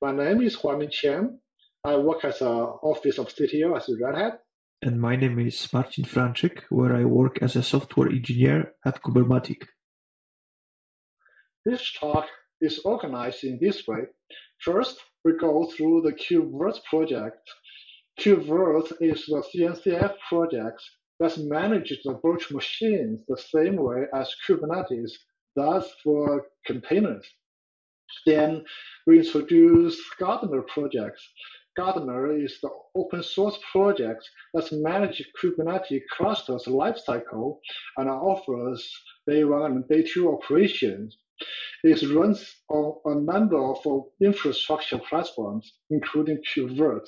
My name is Huamin Chen. I work as an office of CTO at Red Hat. And my name is Marcin Franczyk, where I work as a software engineer at Kubermatic. This talk is organized in this way. First, we go through the KubeVirt project. KubeVirt is the CNCF project that manages the virtual machines the same way as Kubernetes does for containers. Then we introduce Gardener projects. Gardener is the open source project that manages Kubernetes clusters lifecycle and offers day one and day two operations. It runs on a number of infrastructure platforms, including KubeVirt.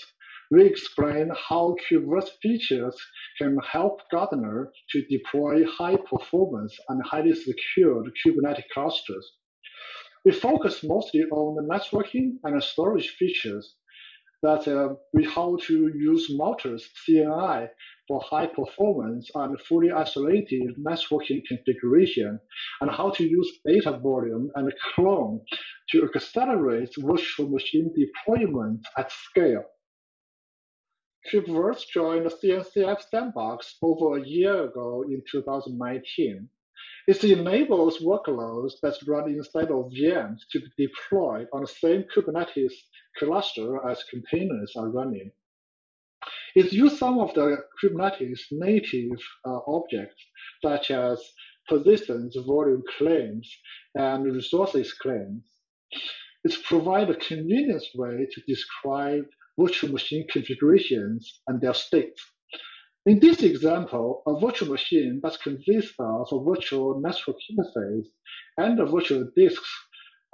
We explain how KubeVirt features can help Gardener to deploy high performance and highly secured Kubernetes clusters. We focus mostly on the networking and storage features that uh, we how to use Multus CNI for high performance and fully isolated networking configuration, and how to use data volume and clone to accelerate virtual machine deployment at scale. KubeVirt joined the CNCF sandbox over a year ago in 2019. It enables workloads that run inside of VMs to be deployed on the same Kubernetes cluster as containers are running. It uses some of the Kubernetes native uh, objects, such as persistence volume claims and resources claims. It provides a convenient way to describe virtual machine configurations and their states. In this example, a virtual machine that consists of a virtual network interface and a virtual disks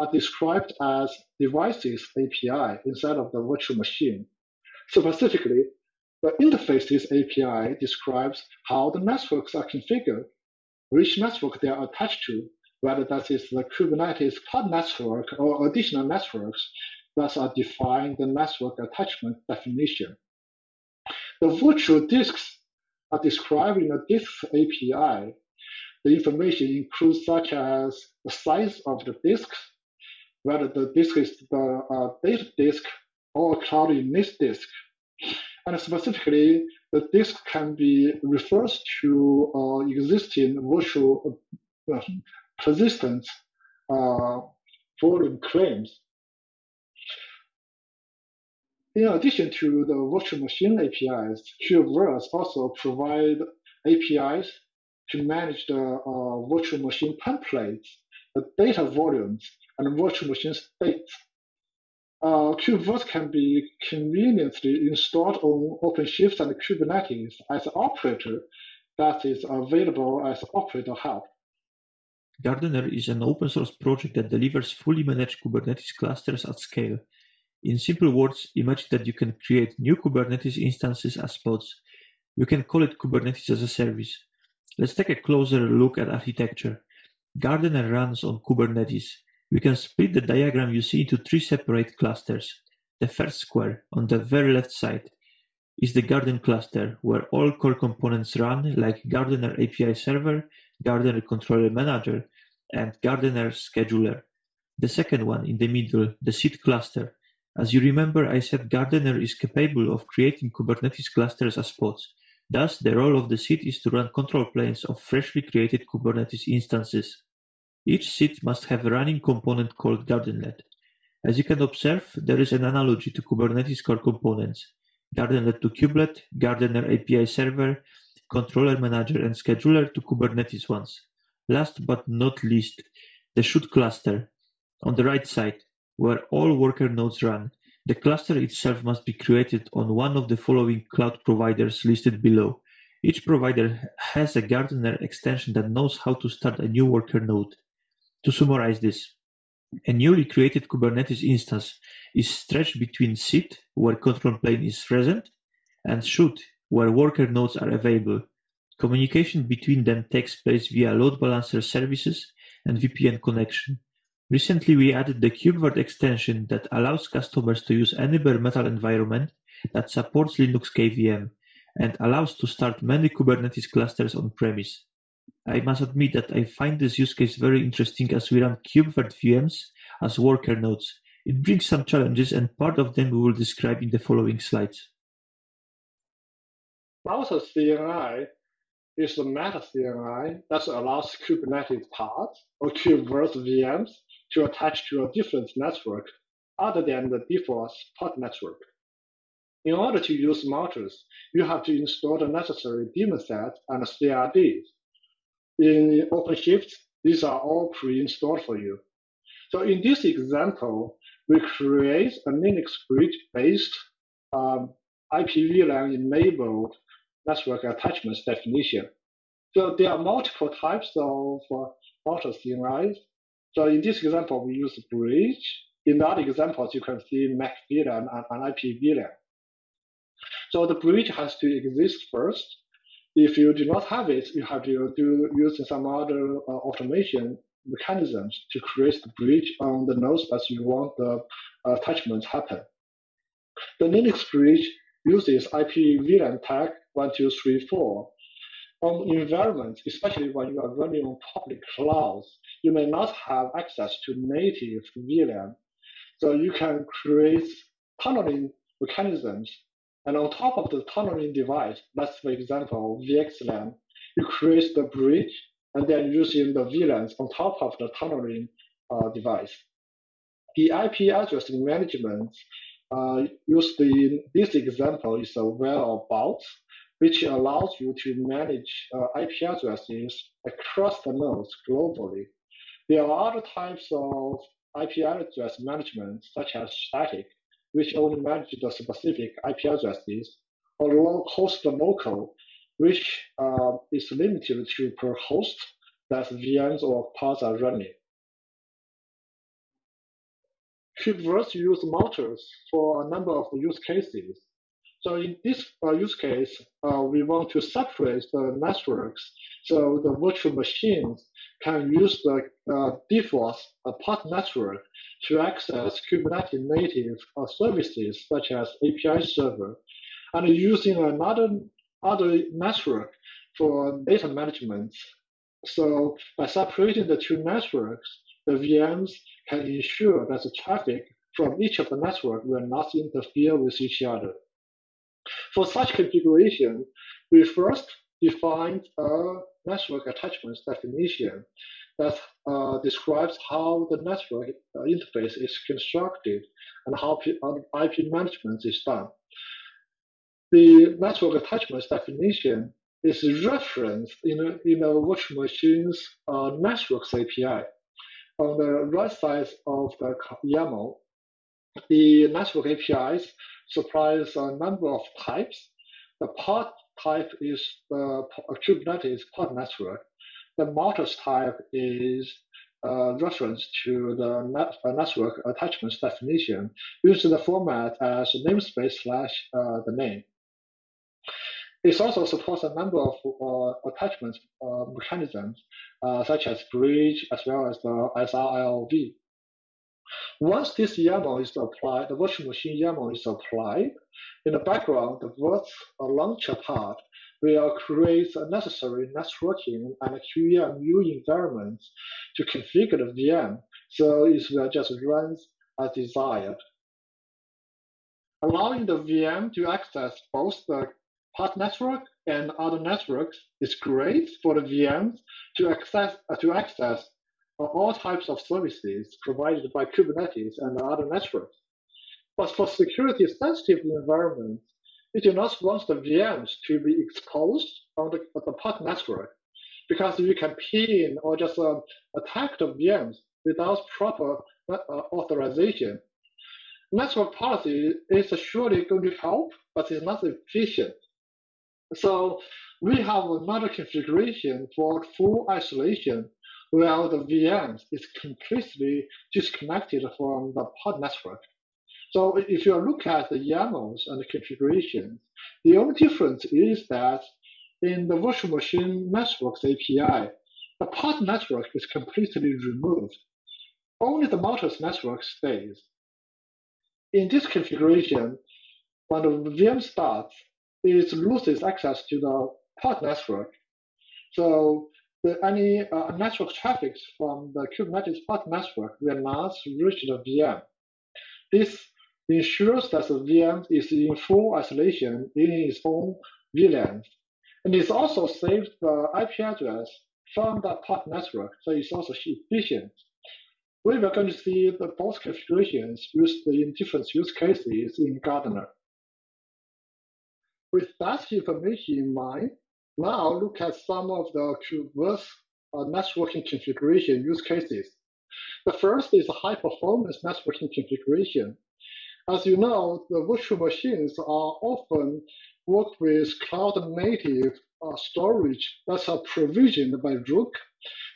are described as devices API inside of the virtual machine. Specifically, the interfaces API describes how the networks are configured, which network they are attached to, whether that is the Kubernetes pod network or additional networks that are defined the network attachment definition. The virtual disks are described in the disk API. The information includes such as the size of the disk, whether the disk is the uh, data disk or a cloud init disk. And specifically, the disk can be referred to uh, existing virtual uh, persistent uh, volume claims. In addition to the virtual machine APIs, KubeVirt also provide APIs to manage the uh, virtual machine templates, the data volumes, and virtual machine states. Uh, KubeVirt can be conveniently installed on OpenShift and Kubernetes as an operator that is available as OperatorHub. Gardener is an open source project that delivers fully managed Kubernetes clusters at scale in simple words, imagine that you can create new Kubernetes instances as pods. You can call it Kubernetes as a service. Let's take a closer look at architecture. Gardener runs on Kubernetes. We can split the diagram you see into three separate clusters. The first square, on the very left side, is the Gardener cluster, where all core components run, like Gardener API Server, Gardener Controller Manager, and Gardener Scheduler. The second one, in the middle, the seed cluster, as you remember, I said Gardener is capable of creating Kubernetes clusters as pods. Thus, the role of the seed is to run control planes of freshly created Kubernetes instances. Each seed must have a running component called Gardenlet. As you can observe, there is an analogy to Kubernetes core components. Gardenlet to kubelet, Gardener API server, controller manager and scheduler to Kubernetes ones. Last but not least, the shoot cluster. On the right side, where all worker nodes run, the cluster itself must be created on one of the following cloud providers listed below. Each provider has a Gardener extension that knows how to start a new worker node. To summarize this, a newly created Kubernetes instance is stretched between seed, where control plane is present, and shoot, where worker nodes are available. Communication between them takes place via load balancer services and VPN connection. Recently we added the KubeVirt extension that allows customers to use any bare metal environment that supports Linux KVM and allows to start many Kubernetes clusters on-premise. I must admit that I find this use case very interesting as we run KubeVirt VMs as worker nodes, It brings some challenges, and part of them we will describe in the following slides. Router CNI is the meta CNI that allows Kubernetes pods or Kubernetes VMs to attach to a different network other than the default pod network. In order to use Multus, you have to install the necessary daemon set and CRDs. In OpenShift, these are all pre-installed for you. So in this example, we create a Linux bridge-based um, IPVLAN enabled network attachments definition. So there are multiple types of uh, Multus CNIs. So in this example, we use bridge. In other examples, you can see MAC VLAN and, and IP VLAN. So the bridge has to exist first. If you do not have it, you have to do using some other uh, automation mechanisms to create the bridge on the nodes that you want the attachment happen. The Linux bridge uses IP VLAN tag 1234. On environments, especially when you are running on public clouds, you may not have access to native VLAN. So you can create tunneling mechanisms. And on top of the tunneling device, let's for example, VXLAN, you create the bridge and then using the VLANs on top of the tunneling uh, device. The IP address management uh, used in this example is a whereabout, which allows you to manage uh, IP addresses across the nodes globally. There are other types of IP address management, such as static, which only manages the specific IP addresses, or host local, which uh, is limited to per host that VMs or pods are running. Kubernetes use Multus for a number of use cases. So in this uh, use case, uh, we want to separate the networks so the virtual machines can use the uh, default uh, pod network to access Kubernetes native uh, services such as API server, and using another other network for data management. So by separating the two networks, the VMs can ensure that the traffic from each of the network will not interfere with each other. For such configuration, we first defined a network attachments definition that uh, describes how the network uh, interface is constructed and how IP uh, management is done. The network attachments definition is referenced in a, in a virtual machine's uh, networks API. On the right side of the YAML, the network APIs supplies a number of types. The pod type is the Kubernetes pod network. The Multus type is a reference to the net, uh, network attachments definition using the format as namespace slash uh, the name. It also supports a number of uh, attachment uh, mechanisms, uh, such as bridge as well as the SR-IOV. Once this YAML is applied, the virtual machine YAML is applied, in the background, the virt launcher part will create a necessary networking and QEMU environments to configure the VM, so it will just run as desired. Allowing the VM to access both the pod network and other networks is great for the VMs to access, to access all types of services provided by Kubernetes and other networks. But for security sensitive environments, we do not want the VMs to be exposed on the, the pod network because you can pin or just uh, attack the VMs without proper uh, authorization. Network policy is surely going to help, but it's not efficient. So we have another configuration for full isolation while the VMs is completely disconnected from the pod network. So if you look at the YAMLs and the configurations, the only difference is that in the virtual machine networks API, the pod network is completely removed. Only the Multus network stays. In this configuration, when the VM starts, it loses access to the pod network. So the, any uh, network traffic from the Kubernetes pod network will not reach the VM. This ensures that the VM is in full isolation in its own VLAN. And it also saves the IP address from the pod network, so it's also efficient. We are going to see the both configurations used in different use cases in Gardener. With that information in mind, now look at some of the KubeVirt uh, networking configuration use cases. The first is high performance networking configuration. As you know, the virtual machines are often work with cloud native uh, storage that's provisioned by Rook.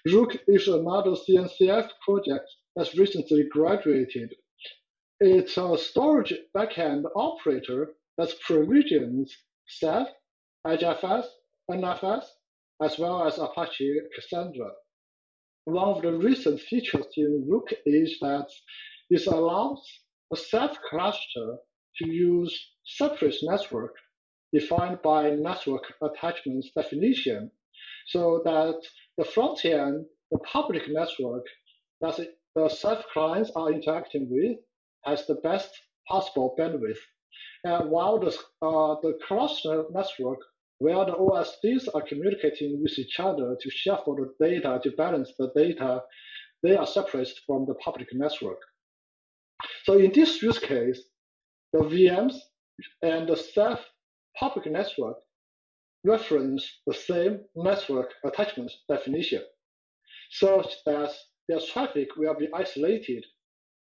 Rook is another CNCF project that's recently graduated. It's a storage backend operator that provisions Ceph, EdgeFS, NFS, as well as Apache Cassandra. One of the recent features in Rook is that it allows a Ceph cluster to use separate network defined by network attachments definition so that the front end, the public network that the Ceph clients are interacting with has the best possible bandwidth. And while the, uh, the cluster network where the OSDs are communicating with each other to shuffle the data, to balance the data, they are separated from the public network. So in this use case, the VMs and the Ceph public network reference the same network attachment definition, such that their traffic will be isolated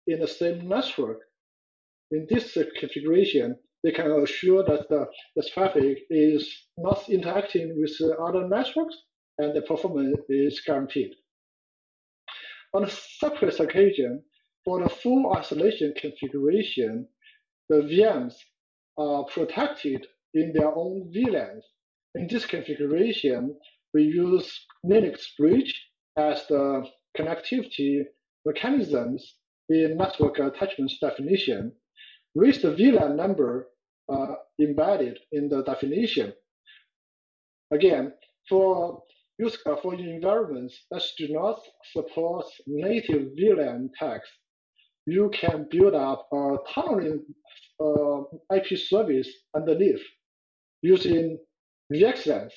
in the same network. In this configuration, they can assure that the, traffic is not interacting with other networks and the performance is guaranteed. On a separate occasion, for the full isolation configuration, the VMs are protected in their own VLANs. In this configuration, we use Linux Bridge as the connectivity mechanisms in network attachments definition with the VLAN number uh, embedded in the definition. Again, for use uh, for environments that do not support native VLAN tags, you can build up a tunneling uh, IP service underneath using VXLAN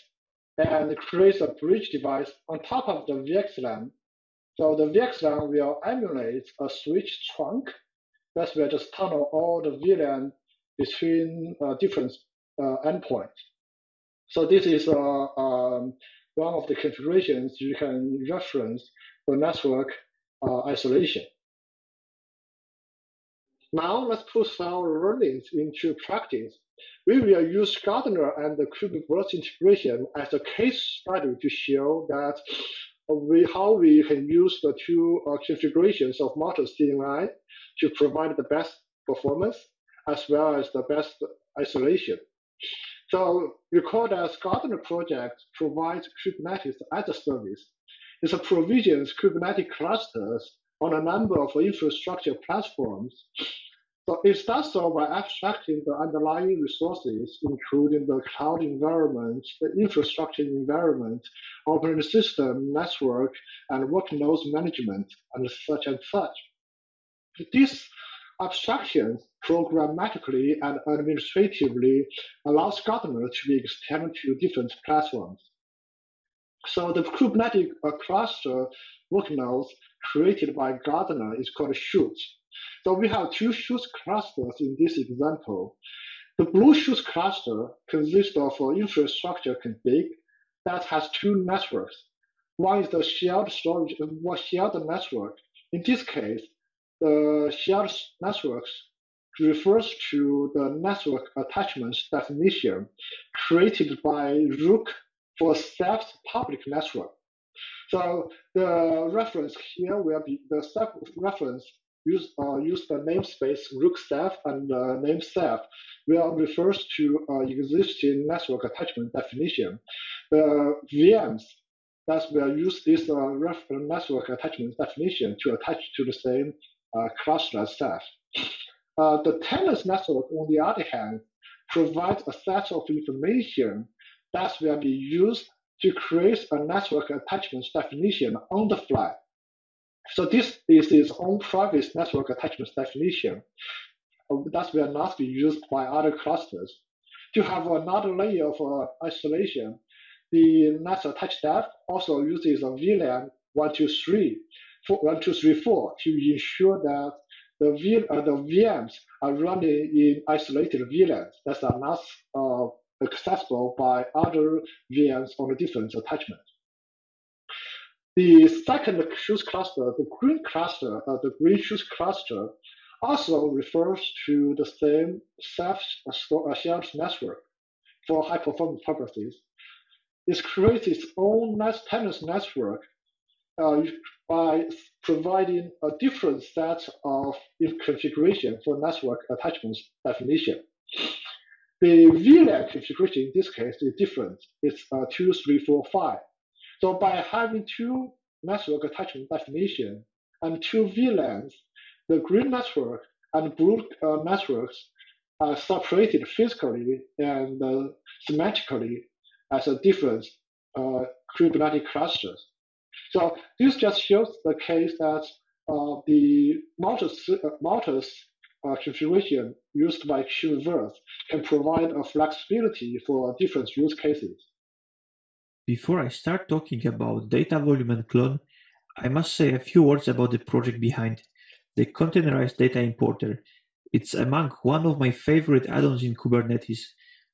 and create a bridge device on top of the VXLAN. So the VXLAN will emulate a switch trunk that will just tunnel all the VLAN between uh, different uh, endpoints. So this is uh, um, one of the configurations you can reference for network isolation. Now let's put our learnings into practice. We will use Gardener and the KubeVirt integration as a case study to show that we, how we can use the two configurations of Multus CNI to provide the best performance as well as the best isolation. So that Gardener project provides Kubernetes as a service. It provisions Kubernetes clusters on a number of infrastructure platforms. So it does so by abstracting the underlying resources, including the cloud environment, the infrastructure environment, operating system, network, and workload management, and such and such. These abstractions programmatically and administratively allows Gardener to be extended to different platforms. So the Kubernetes cluster workloads created by Gardener is called shoots. So we have two shoots clusters in this example. The Blue shoots cluster consists of an infrastructure config that has two networks. One is the shared storage, one shared network. In this case, the shared networks refers to the network attachments definition created by Rook for Ceph public network. So the reference here will be the Ceph reference use uh, use the namespace Rook Ceph and uh, name Ceph will refers to uh, existing network attachment definition. The VMs that will use this uh, network attachment definition to attach to the same uh, cluster itself. Uh, the tenant network, on the other hand, provides a set of information that will be used to create a network attachment definition on the fly. So this is its own private network attachment definition that will not be used by other clusters. To have another layer of uh, isolation, the net attached depth also uses a VLAN 123, 1234 to ensure that the, uh, the VMs are running in isolated VLANs that are not uh, accessible by other VMs on a different attachment. The second shoes cluster, the green cluster, uh, the green shoes cluster, also refers to the same Ceph-shared network for high-performance purposes. It creates its own tenant network uh, by providing a different set of configuration for network attachments definition. The VLAN configuration in this case is different. It's uh, two, three, four, five. So by having two network attachment definition and two VLANs, the green network and blue uh, networks are separated physically and uh, semantically as a different uh, Kubernetes clusters. So this just shows the case that uh, the Multus, uh, uh, configuration used by KubeVirt can provide a flexibility for different use cases. Before I start talking about data volume and clone, I must say a few words about the project behind the containerized data importer. It's among one of my favorite add-ons in Kubernetes.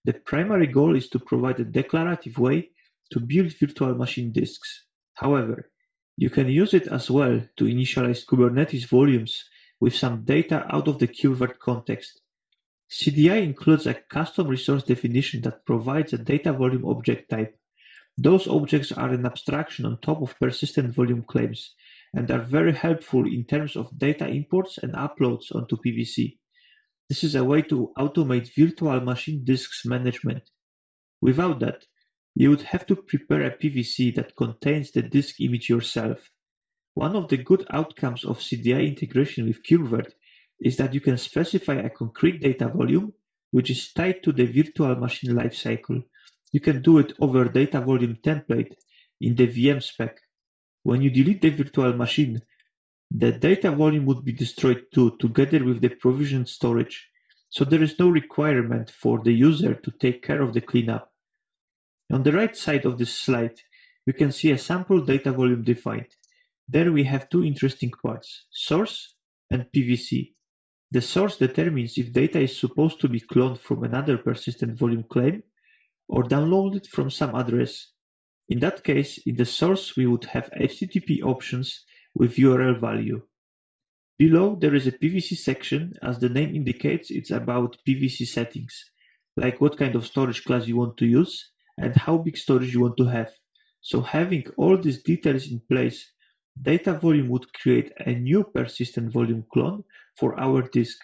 The primary goal is to provide a declarative way to build virtual machine disks. However, you can use it as well to initialize Kubernetes volumes with some data out of the KubeVirt context. CDI includes a custom resource definition that provides a data volume object type. Those objects are an abstraction on top of persistent volume claims and are very helpful in terms of data imports and uploads onto PVC. This is a way to automate virtual machine disks management. Without that, you would have to prepare a PVC that contains the disk image yourself. One of the good outcomes of CDI integration with KubeVirt is that you can specify a concrete data volume which is tied to the virtual machine lifecycle. You can do it over data volume template in the VM spec when you delete the virtual machine, the data volume would be destroyed too, together with the provisioned storage, so there is no requirement for the user to take care of the cleanup. On the right side of this slide, we can see a sample data volume defined. There we have two interesting parts, source and PVC. The source determines if data is supposed to be cloned from another persistent volume claim or downloaded from some address. In that case, in the source we would have HTTP options with URL value. Below there is a PVC section, as the name indicates it's about PVC settings, like what kind of storage class you want to use and how big storage you want to have. So having all these details in place, data volume would create a new persistent volume clone for our disk.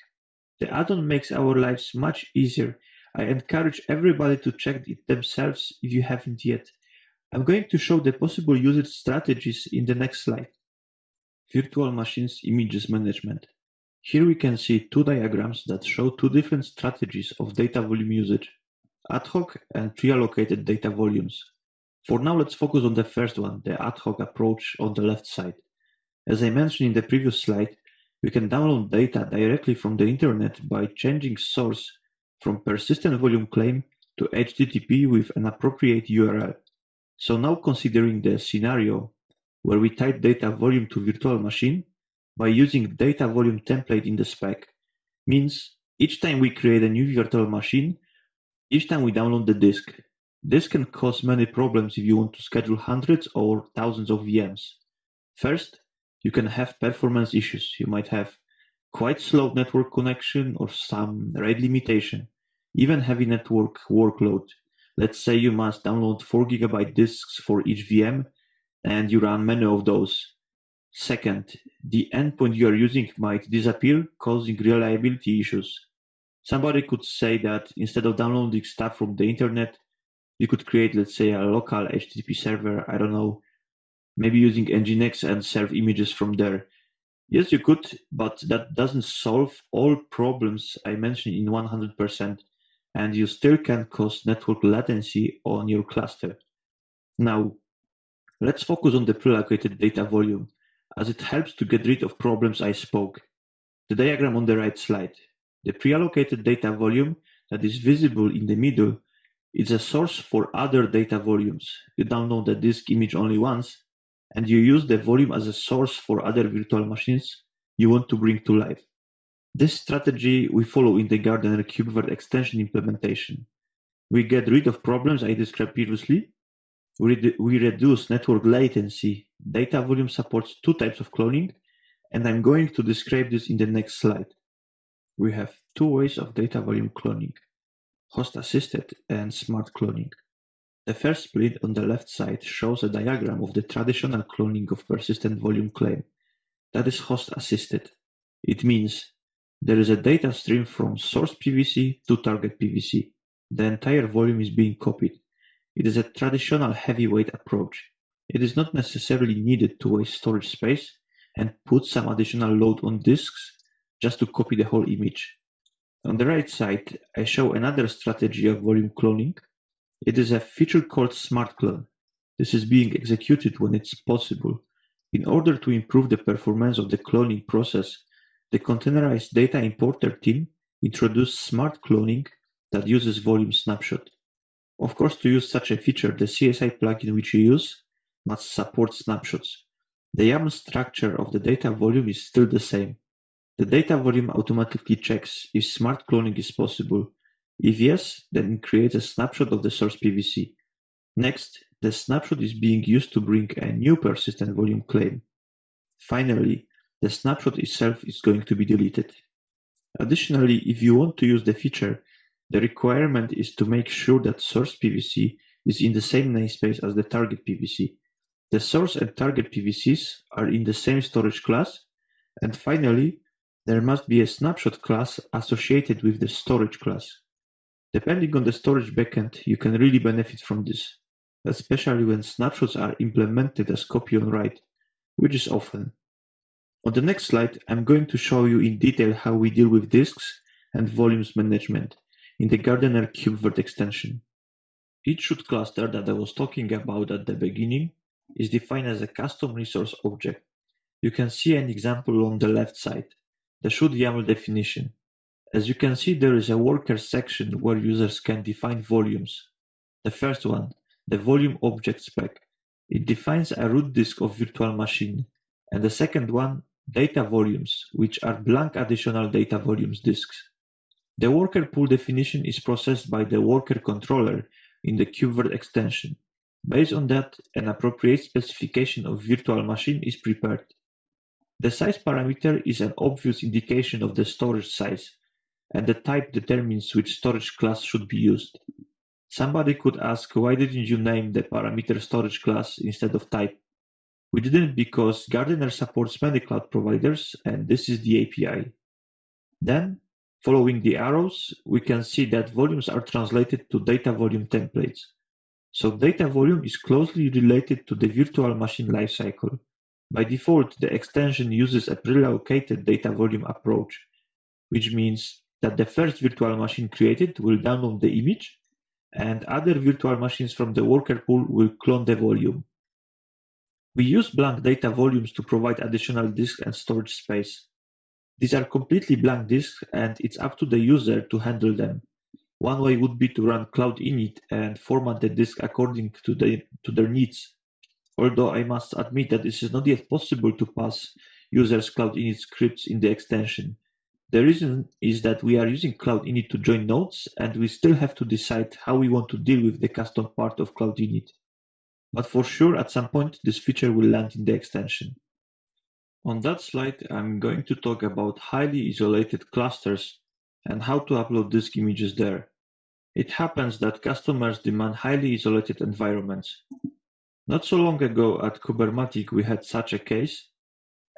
The add-on makes our lives much easier. I encourage everybody to check it themselves if you haven't yet. I'm going to show the possible usage strategies in the next slide. Virtual Machines Images Management. Here we can see two diagrams that show two different strategies of data volume usage, ad hoc and pre-allocated data volumes. For now, let's focus on the first one, the ad hoc approach on the left side. As I mentioned in the previous slide, we can download data directly from the internet by changing source from persistent volume claim to HTTP with an appropriate URL. So now considering the scenario where we type data volume to virtual machine by using data volume template in the spec means each time we create a new virtual machine, each time we download the disk. This can cause many problems if you want to schedule hundreds or thousands of VMs. First, you can have performance issues. You might have quite slow network connection or some RAID limitation, even heavy network workload Let's say you must download 4 gigabyte disks for each VM and you run many of those. Second, the endpoint you are using might disappear, causing reliability issues. Somebody could say that instead of downloading stuff from the internet, you could create, let's say, a local HTTP server, I don't know, maybe using Nginx and serve images from there. Yes, you could, but that doesn't solve all problems I mentioned in 100% and you still can cause network latency on your cluster. Now, let's focus on the pre-allocated data volume. as it helps to get rid of problems I spoke. The diagram on the right slide. The pre-allocated data volume that is visible in the middle is a source for other data volumes. You download the disk image only once, and you use the volume as a source for other virtual machines you want to bring to life. This strategy we follow in the Gardener KubeVirt extension implementation. We get rid of problems I described previously. We, re we reduce network latency. Data volume supports two types of cloning, and I'm going to describe this in the next slide. We have two ways of data volume cloning, host-assisted and smart cloning. The first split on the left side shows a diagram of the traditional cloning of persistent volume claim. That is host-assisted. It means there is a data stream from source PVC to target PVC. The entire volume is being copied. It is a traditional heavyweight approach. It is not necessarily needed to waste storage space and put some additional load on disks just to copy the whole image. On the right side, I show another strategy of volume cloning. It is a feature called Smart Clone. This is being executed when it's possible. In order to improve the performance of the cloning process, the containerized data importer team introduced smart cloning that uses volume snapshot. Of course, to use such a feature, the CSI plugin which you use must support snapshots. The YAML structure of the data volume is still the same. The data volume automatically checks if smart cloning is possible. If yes, then it creates a snapshot of the source PVC. Next, the snapshot is being used to bring a new persistent volume claim. Finally, the snapshot itself is going to be deleted. Additionally, if you want to use the feature, the requirement is to make sure that source PVC is in the same namespace as the target PVC. The source and target PVCs are in the same storage class. And finally, there must be a snapshot class associated with the storage class. Depending on the storage backend, you can really benefit from this, especially when snapshots are implemented as copy on write, which is often. On the next slide, I'm going to show you in detail how we deal with disks and volumes management in the Gardener KubeVirt extension. Each shoot cluster that I was talking about at the beginning is defined as a custom resource object. You can see an example on the left side, the shoot YAML definition. As you can see, there is a worker section where users can define volumes. The first one, the volume object spec. It defines a root disk of virtual machine. And the second one, data volumes, which are blank additional data volumes disks. The worker pool definition is processed by the worker controller in the KubeVirt extension. Based on that, an appropriate specification of virtual machine is prepared. The size parameter is an obvious indication of the storage size, and the type determines which storage class should be used. Somebody could ask why didn't you name the parameter storage class instead of type? We didn't because Gardener supports many cloud providers and this is the API. Then Following the arrows, we can see that volumes are translated to data volume templates. So data volume is closely related to the virtual machine lifecycle. By default, the extension uses a pre-allocated data volume approach, which means that the first virtual machine created will download the image, and other virtual machines from the worker pool will clone the volume. We use blank data volumes to provide additional disk and storage space. These are completely blank disks and it's up to the user to handle them. One way would be to run Cloud Init and format the disk according to, the, to their needs. Although I must admit that this is not yet possible to pass users Cloud Init scripts in the extension. The reason is that we are using Cloud Init to join nodes and we still have to decide how we want to deal with the custom part of Cloud Init. But for sure, at some point, this feature will land in the extension. On that slide, I'm going to talk about highly isolated clusters and how to upload disk images there. It happens that customers demand highly isolated environments. Not so long ago at Kubermatic we had such a case,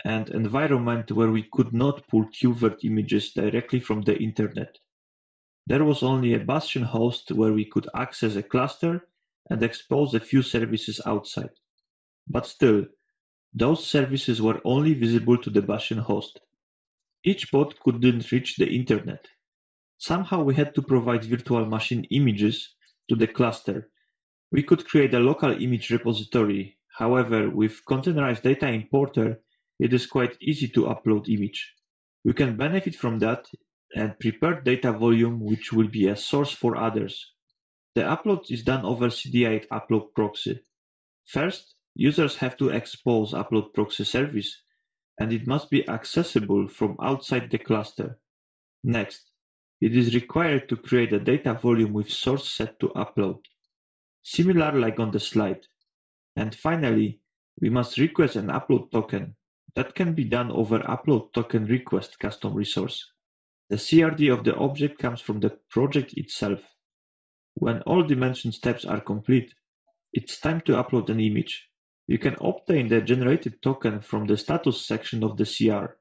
an environment where we could not pull KubeVirt images directly from the internet. There was only a Bastion host where we could access a cluster and expose a few services outside. But still, those services were only visible to the Bastion host. Each pod couldn't reach the internet. Somehow we had to provide virtual machine images to the cluster. We could create a local image repository. However, with containerized data importer, it is quite easy to upload image. We can benefit from that and prepare data volume which will be a source for others. The upload is done over CDI upload proxy. First, users have to expose upload proxy service and it must be accessible from outside the cluster. Next, it is required to create a data volume with source set to upload, similar like on the slide. And finally, we must request an upload token. That can be done over upload token request custom resource. The CRD of the object comes from the project itself. When all dimension steps are complete, it's time to upload an image. You can obtain the generated token from the status section of the CR.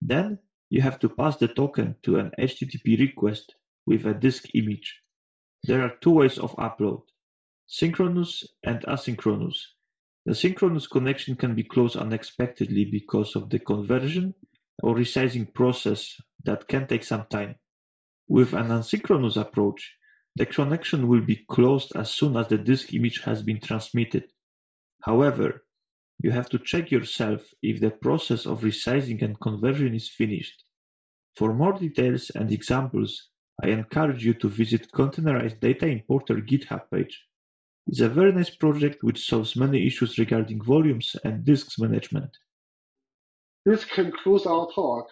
Then you have to pass the token to an HTTP request with a disk image. There are two ways of upload, synchronous and asynchronous. The synchronous connection can be closed unexpectedly because of the conversion or resizing process that can take some time. With an asynchronous approach, the connection will be closed as soon as the disk image has been transmitted. However, you have to check yourself if the process of resizing and conversion is finished. For more details and examples, I encourage you to visit Containerized Data Importer GitHub page. It's a very nice project which solves many issues regarding volumes and disks management. This concludes our talk.